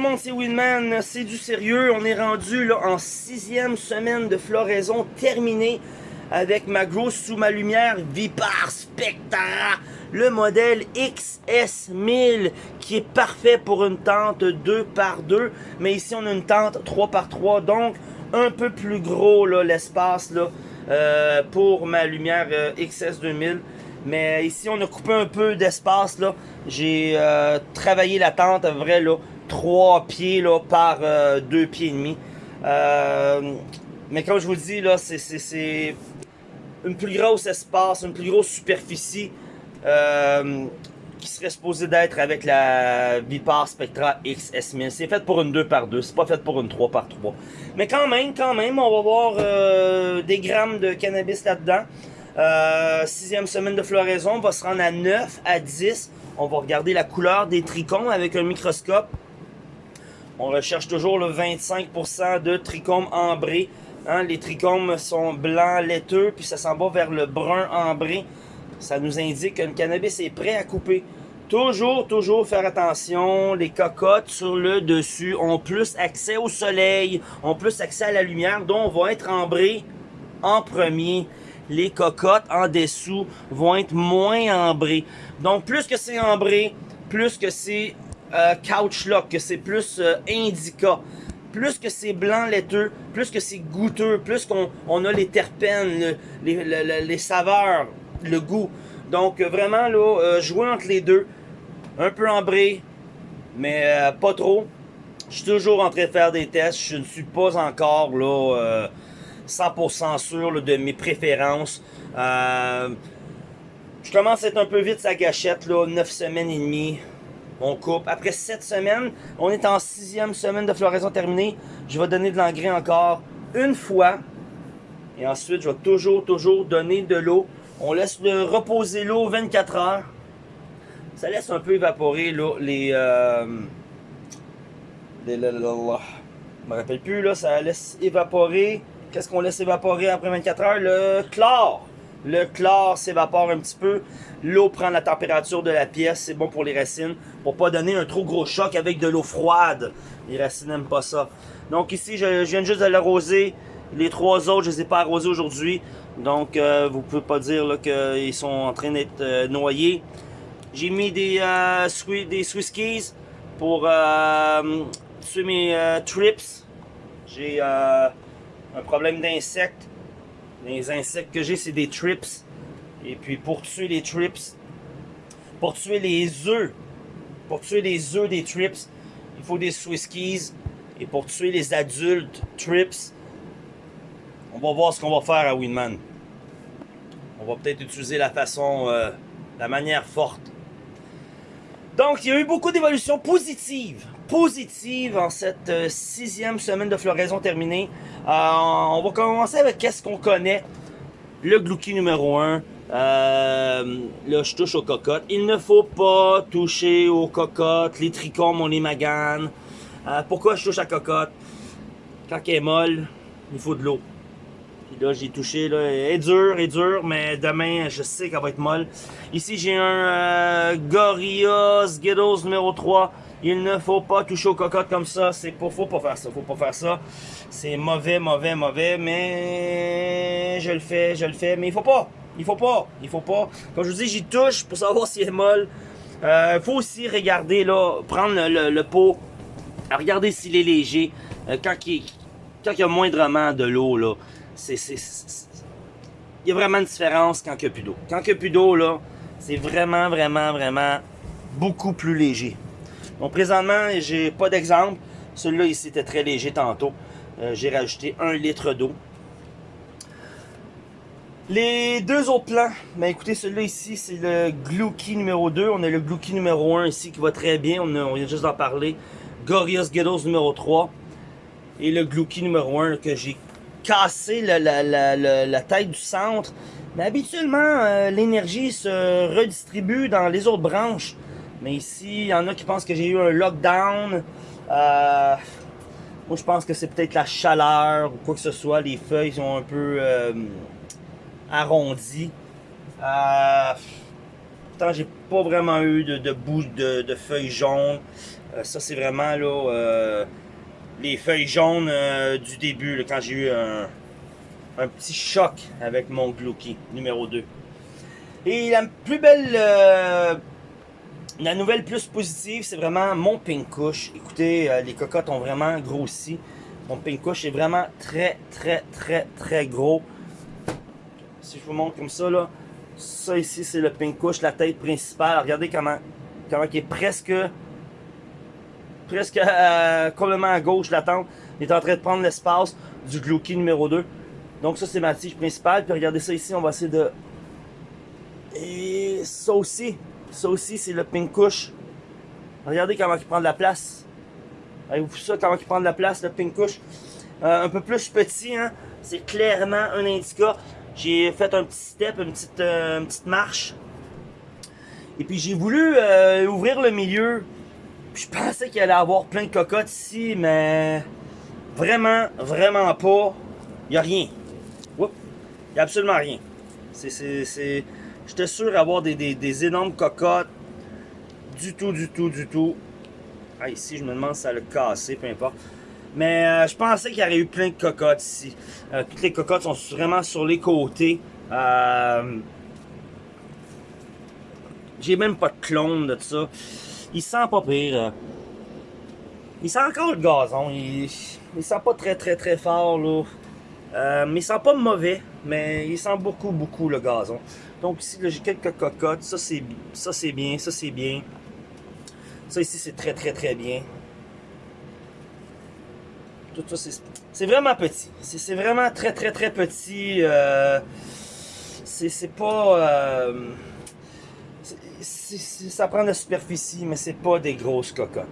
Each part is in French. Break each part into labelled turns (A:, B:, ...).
A: le monde, c'est Winman, c'est du sérieux. On est rendu là en sixième semaine de floraison terminée avec ma grosse sous ma lumière Vipar Spectra, le modèle XS1000 qui est parfait pour une tente 2 par 2 mais ici on a une tente 3 par 3 donc un peu plus gros l'espace euh, pour ma lumière euh, XS2000 mais ici on a coupé un peu d'espace j'ai euh, travaillé la tente à vrai là 3 pieds là, par 2 pieds et demi mais comme je vous le dis là c'est une plus grosse espace, une plus grosse superficie euh, qui serait supposée d'être avec la Vipar Spectra XS1000. C'est fait pour une 2x2, c'est pas fait pour une 3x3. Mais quand même, quand même, on va voir euh, des grammes de cannabis là-dedans. Euh, sixième semaine de floraison, on va se rendre à 9, à 10. On va regarder la couleur des trichomes avec un microscope. On recherche toujours le 25% de trichomes ambrés Hein, les trichomes sont blancs, laiteux, puis ça s'en va vers le brun ambré. Ça nous indique que le cannabis est prêt à couper. Toujours, toujours faire attention. Les cocottes sur le dessus ont plus accès au soleil, ont plus accès à la lumière, donc vont être ambrées en premier. Les cocottes en dessous vont être moins ambrées. Donc plus que c'est ambré, plus que c'est euh, couch lock, que c'est plus euh, indica plus que c'est blanc laiteux, plus que c'est goûteux, plus qu'on on a les terpènes, les, saveurs, le goût. Donc vraiment là, euh, jouer entre les deux, un peu ambré, mais euh, pas trop. Je suis toujours en train de faire des tests, je ne suis pas encore là 100% euh, sûr de mes préférences. je commence à être un peu vite sa gâchette, là, 9 semaines et demie on coupe. Après 7 semaines, on est en sixième semaine de floraison terminée. Je vais donner de l'engrais encore une fois. Et ensuite, je vais toujours, toujours donner de l'eau. On laisse reposer l'eau 24 heures. Ça laisse un peu évaporer les... Euh, les je me rappelle plus, là, ça laisse évaporer. Qu'est-ce qu'on laisse évaporer après 24 heures? Le chlore. Le chlore s'évapore un petit peu. L'eau prend la température de la pièce. C'est bon pour les racines. Pour pas donner un trop gros choc avec de l'eau froide. Les racines n'aiment pas ça. Donc ici, je, viens juste de l'arroser. Les trois autres, je les ai pas arrosés aujourd'hui. Donc, euh, vous pouvez pas dire qu'ils sont en train d'être euh, noyés. J'ai mis des, euh, des Swisskies pour euh, tuer mes trips. J'ai un problème d'insectes. Les insectes que j'ai, c'est des trips. Et puis pour tuer les trips, pour tuer les œufs, pour tuer les œufs des trips, il faut des Swisskies. Et pour tuer les adultes trips, on va voir ce qu'on va faire à Winman. On va peut-être utiliser la façon, euh, la manière forte. Donc, il y a eu beaucoup d'évolutions positives positive en cette euh, sixième semaine de floraison terminée. Euh, on va commencer avec qu'est-ce qu'on connaît. Le glouki numéro 1. Euh, là, je touche aux cocottes. Il ne faut pas toucher aux cocottes. Les trichomes, on les magane. pourquoi je touche à cocotte? Quand elle est molle, il faut de l'eau. Puis là, j'ai touché, là, elle est dure, elle est dure, mais demain, je sais qu'elle va être molle. Ici, j'ai un Gorilla Skittles numéro 3. Il ne faut pas toucher aux cocottes comme ça. C'est pas, faut pas faire ça. Faut pas faire ça. C'est mauvais, mauvais, mauvais. Mais je le fais, je le fais. Mais il faut pas. Il faut pas. Il faut pas. Comme je vous dis, j'y touche pour savoir si est molle. Il euh, faut aussi regarder là, prendre le, pot. Regarder s'il est léger. Euh, quand, il, quand il y a moindrement de l'eau là, c'est il y a vraiment une différence quand il n'y a plus d'eau. Quand il n'y a plus d'eau là, c'est vraiment, vraiment, vraiment beaucoup plus léger. Donc présentement, j'ai pas d'exemple. Celui-là ici était très léger tantôt. Euh, j'ai rajouté un litre d'eau. Les deux autres plans, ben écoutez, celui-là ici, c'est le Glouki numéro 2. On a le Glouki numéro 1 ici qui va très bien. On, vient juste d'en parler. Gorillaz Ghettos numéro 3. Et le Glouki numéro 1 que j'ai cassé la, tête du centre. Mais habituellement, euh, l'énergie se redistribue dans les autres branches. Mais ici, il y en a qui pensent que j'ai eu un lockdown. Euh, moi, je pense que c'est peut-être la chaleur ou quoi que ce soit. Les feuilles sont un peu euh, arrondies. Euh, pourtant, j'ai pas vraiment eu de, de de, feuilles jaunes. Euh, ça, c'est vraiment là, les feuilles jaunes du début, quand j'ai eu un, un petit choc avec mon Glouki numéro 2. Et la plus belle, la nouvelle plus positive, c'est vraiment mon Pinkush. Écoutez, euh, les cocottes ont vraiment grossi. Mon Pinkush est vraiment très, très, très, très gros. Si je vous montre comme ça, là, ça ici, c'est le Pinkush, la tête principale. Regardez comment, comment il est presque, presque euh, complètement à gauche, la tente. Il est en train de prendre l'espace du Glouki numéro 2. Donc ça, c'est ma tige principale. Puis regardez ça ici, on va essayer de... Et ça aussi, ça aussi, c'est le Pinkush. Regardez comment il prend de la place. Avez-vous ça, comment il prend de la place, le Pinkush? Euh, un peu plus petit, hein? C'est clairement un indica. J'ai fait un petit step, une petite, euh, une petite marche. Et puis j'ai voulu euh, ouvrir le milieu. Puis je pensais qu'il allait avoir plein de cocottes ici, mais vraiment, vraiment pas. Il n'y a rien. Il n'y a absolument rien. C'est... J'étais sûr d'avoir des, des, énormes cocottes. Du tout, du tout, du tout. Ah, ici, je me demande si ça l'a cassé, peu importe. Mais euh, je pensais qu'il y aurait eu plein de cocottes ici. Euh, toutes les cocottes sont vraiment sur les côtés. Euh, J'ai même pas de clone de ça. Il sent pas pire. euh. Il sent encore le gazon. Il, il sent pas très très très fort là. Euh, mais il sent pas mauvais, mais il sent beaucoup beaucoup le gazon. Donc ici j'ai quelques cocottes. Ça c'est bien, ça c'est bien. Ça ici c'est très très très bien. Tout ça c'est vraiment petit. C'est vraiment très très très petit. Euh, c'est pas euh, ça prend de la superficie, mais c'est pas des grosses cocottes.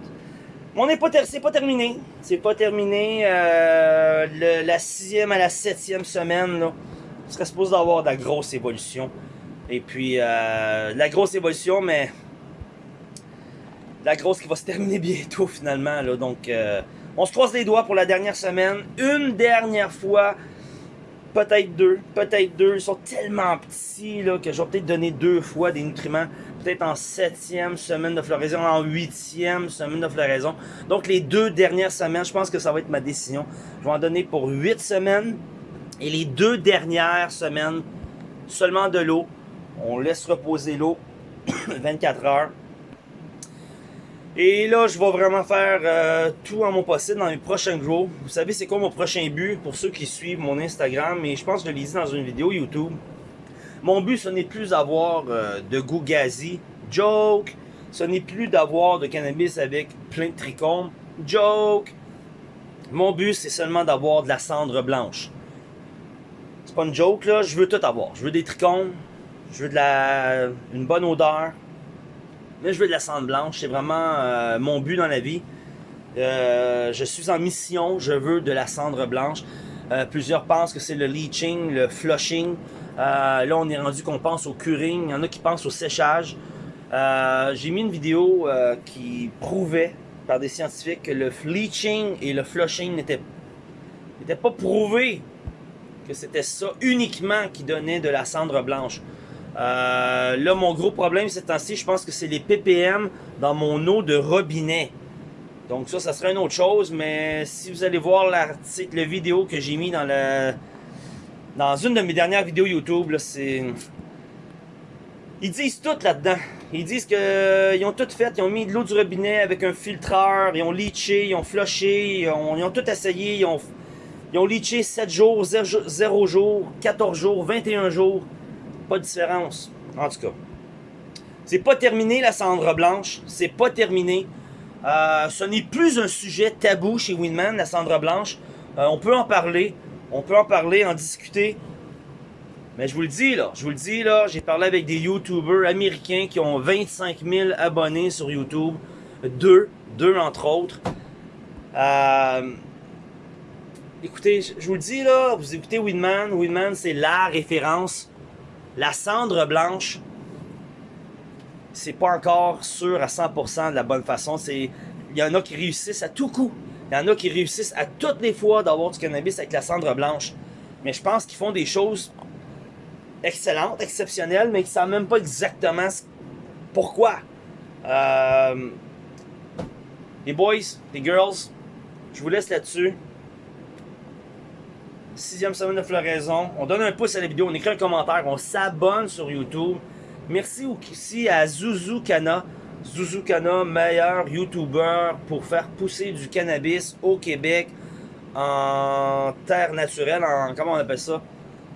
A: On n'est pas, c'est pas terminé. C'est pas terminé. Euh, la sixième à la septième semaine, là, on serait supposé d'avoir de la grosse évolution. Et puis, euh, la grosse évolution, mais la grosse qui va se terminer bientôt finalement. Là. Donc, euh, on se croise les doigts pour la dernière semaine. Une dernière fois. Peut-être deux, peut-être deux. Ils sont tellement petits là, que je vais peut-être donner deux fois des nutriments. Peut-être en septième semaine de floraison, en huitième semaine de floraison. Donc les deux dernières semaines, je pense que ça va être ma décision. Je vais en donner pour huit semaines. Et les deux dernières semaines, seulement de l'eau. On laisse reposer l'eau 24 heures. Et là, je vais vraiment faire euh, tout en mon possible dans les prochains grows. Vous savez, c'est quoi mon prochain but? Pour ceux qui suivent mon Instagram, et je pense que je l'ai dit dans une vidéo YouTube. Mon but, ce n'est plus d'avoir euh, de goût gazi. Joke. Ce n'est plus d'avoir de cannabis avec plein de trichomes. Joke. Mon but, c'est seulement d'avoir de la cendre blanche. C'est pas une joke, là. Je veux tout avoir. Je veux des trichomes. Je veux de la... une bonne odeur. Mais je veux de la cendre blanche, c'est vraiment euh, mon but dans la vie. Euh, je suis en mission, je veux de la cendre blanche. Plusieurs pensent que c'est le leaching, le flushing. Euh, là, on est rendu qu'on pense au curing. Il y en a qui pensent au séchage. Euh, J'ai mis une vidéo euh, qui prouvait par des scientifiques que le leaching et le flushing n'étaient pas prouvés que c'était ça uniquement qui donnait de la cendre blanche. Là, mon gros problème ces temps-ci, je pense que c'est les ppm dans mon eau de robinet. Donc ça, ça serait une autre chose, mais si vous allez voir l'article, la vidéo que j'ai mis dans le dans une de mes dernières vidéos YouTube, c'est ils disent tout là-dedans. Ils disent que ils ont tout fait, ils ont mis de l'eau du robinet avec un filtreur, ils ont leaché, ils ont flushé, ils ont, tout essayé, ils ont ils ont leaché 7 jours, 0, 0 jours, 14 jours, 21 jours. Pas de différence. En tout cas. C'est pas terminé la cendre blanche. C'est pas terminé. Euh, ce n'est plus un sujet tabou chez Winman, la cendre blanche. Euh, on peut en parler. On peut en parler, en discuter. Mais je vous le dis là, je vous le dis là, j'ai parlé avec des YouTubers américains qui ont 25 000 abonnés sur YouTube. Deux, deux entre autres. Euh, écoutez, je vous le dis là, vous écoutez Winman. Winman, c'est la référence. La cendre blanche, c'est pas encore sûr à 100% de la bonne façon. Il y en a qui réussissent à tout coup. Il y en a qui réussissent à toutes les fois d'avoir du cannabis avec la cendre blanche. Mais je pense qu'ils font des choses excellentes, exceptionnelles, mais qu'ils savent même pas exactement pourquoi. Euh, Les boys, les girls, je vous laisse là-dessus. Sixième semaine de floraison. On donne un pouce à la vidéo, on écrit un commentaire, on s'abonne sur YouTube. Merci aussi à Zuzu Kana. Zuzu Kana, meilleur YouTuber pour faire pousser du cannabis au Québec en terre naturelle, en comment on appelle ça?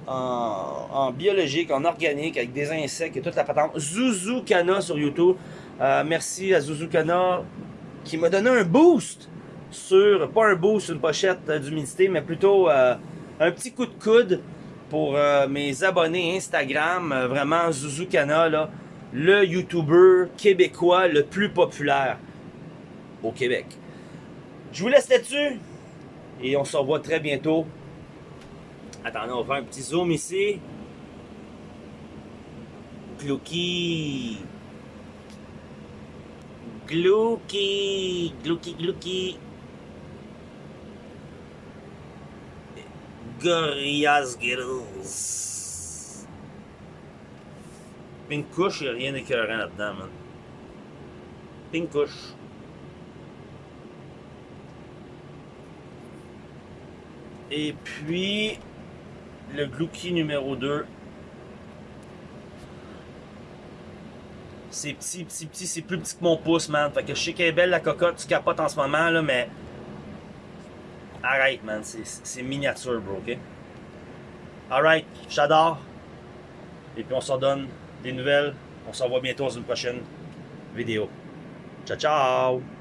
A: En, biologique, en organique, avec des insectes et toute la patente. Zuzu Kana sur YouTube. Euh, merci à Zuzu Kana qui m'a donné un boost sur, pas un boost, une pochette euh, d'humidité, mais plutôt euh, un petit coup de coude pour mes abonnés Instagram. Vraiment, Zuzu Kana, là, le YouTuber québécois le plus populaire au Québec. Je vous laisse là-dessus et on se revoit très bientôt. Attendez, on va faire un petit zoom ici. Glouki. Glouki. Glouki, glouki. Gorillaz Girls. Pink couche, il n'y a rien d'écœurant là-dedans, man. Pink couche. Et puis, le Glouki numéro 2. C'est petit, petit, petit, c'est plus petit que mon pouce, man. Fait que je sais qu'elle est belle la cocotte, tu capotes en ce moment, là, mais. Arrête, man. C'est- miniature, bro, ok? Alright, j'adore. Et puis on s'en donne des nouvelles. On se revoit bientôt dans une prochaine vidéo. Ciao, ciao!